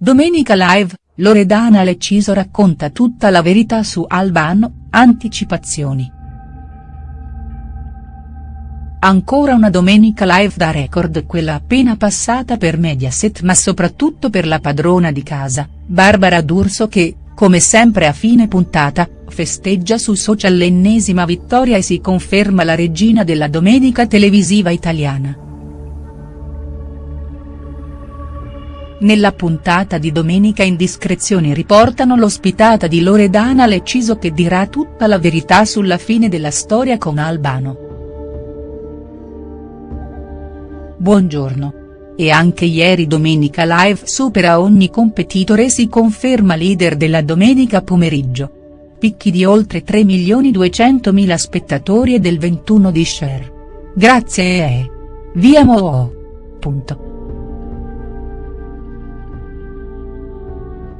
Domenica Live, Loredana Lecciso racconta tutta la verità su Albano, anticipazioni. Ancora una domenica live da record quella appena passata per Mediaset ma soprattutto per la padrona di casa, Barbara D'Urso che, come sempre a fine puntata, festeggia su social l'ennesima vittoria e si conferma la regina della domenica televisiva italiana. Nella puntata di domenica indiscrezioni riportano l'ospitata di Loredana Lecciso che dirà tutta la verità sulla fine della storia con Albano. Buongiorno. E anche ieri Domenica Live supera ogni competitore e si conferma leader della domenica pomeriggio. Picchi di oltre 3 milioni 200 mila spettatori e del 21 di share. Grazie e. Via Mo. Punto.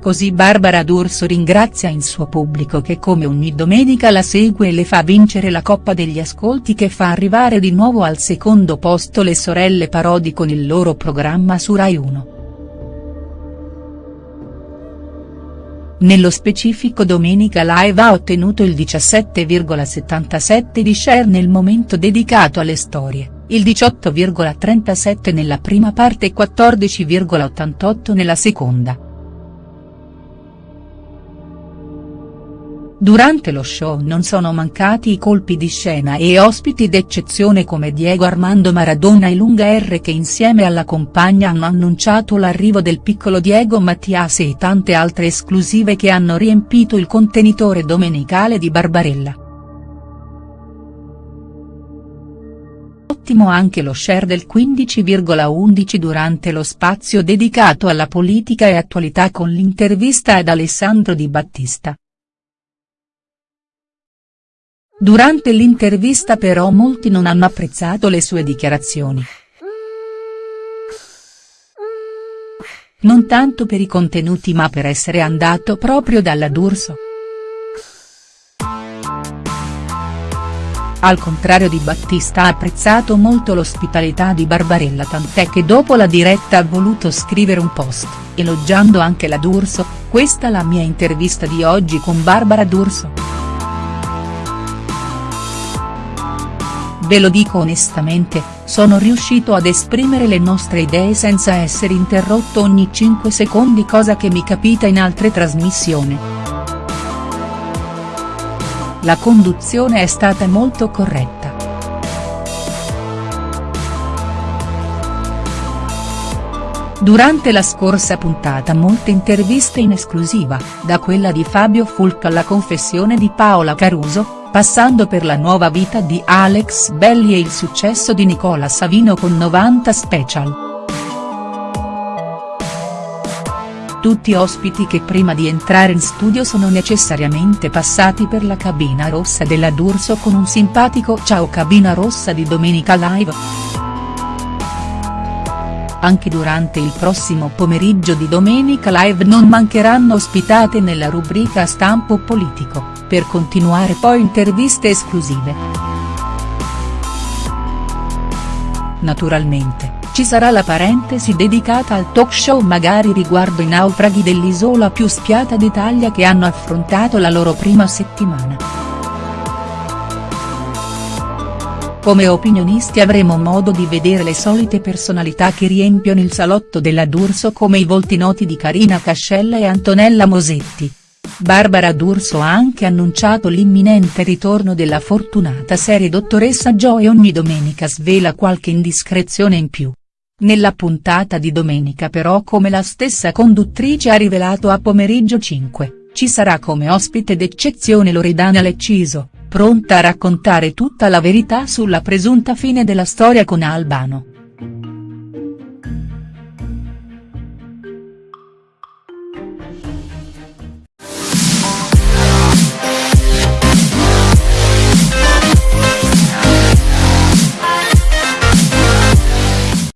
Così Barbara D'Urso ringrazia il suo pubblico che come ogni domenica la segue e le fa vincere la coppa degli ascolti che fa arrivare di nuovo al secondo posto le sorelle Parodi con il loro programma su Rai 1. Nello specifico Domenica Live ha ottenuto il 17,77 di share nel momento dedicato alle storie, il 18,37 nella prima parte e 14,88 nella seconda. Durante lo show non sono mancati i colpi di scena e ospiti d'eccezione come Diego Armando Maradona e Lunga R che insieme alla compagna hanno annunciato l'arrivo del piccolo Diego Mattias e tante altre esclusive che hanno riempito il contenitore domenicale di Barbarella. Ottimo anche lo share del 15,11 durante lo spazio dedicato alla politica e attualità con l'intervista ad Alessandro Di Battista. Durante l'intervista però molti non hanno apprezzato le sue dichiarazioni. Non tanto per i contenuti ma per essere andato proprio dalla D'Urso. Al contrario di Battista ha apprezzato molto l'ospitalità di Barbarella tant'è che dopo la diretta ha voluto scrivere un post, elogiando anche la D'Urso, questa la mia intervista di oggi con Barbara D'Urso. Ve lo dico onestamente, sono riuscito ad esprimere le nostre idee senza essere interrotto ogni 5 secondi cosa che mi capita in altre trasmissioni. La conduzione è stata molto corretta. Durante la scorsa puntata molte interviste in esclusiva, da quella di Fabio Fulca alla confessione di Paola Caruso, passando per la nuova vita di Alex Belli e il successo di Nicola Savino con 90 Special. Tutti ospiti che prima di entrare in studio sono necessariamente passati per la cabina rossa della D'Urso con un simpatico ciao cabina rossa di Domenica Live. Anche durante il prossimo pomeriggio di Domenica Live non mancheranno ospitate nella rubrica Stampo Politico per continuare poi interviste esclusive. Naturalmente, ci sarà la parentesi dedicata al talk show magari riguardo i naufraghi dell'isola più spiata d'Italia che hanno affrontato la loro prima settimana. Come opinionisti avremo modo di vedere le solite personalità che riempiono il salotto della D'Urso come i volti noti di Carina Cascella e Antonella Mosetti, Barbara D'Urso ha anche annunciato l'imminente ritorno della fortunata serie Dottoressa Joe ogni domenica svela qualche indiscrezione in più. Nella puntata di domenica però come la stessa conduttrice ha rivelato a pomeriggio 5, ci sarà come ospite d'eccezione Loredana Lecciso, pronta a raccontare tutta la verità sulla presunta fine della storia con Albano.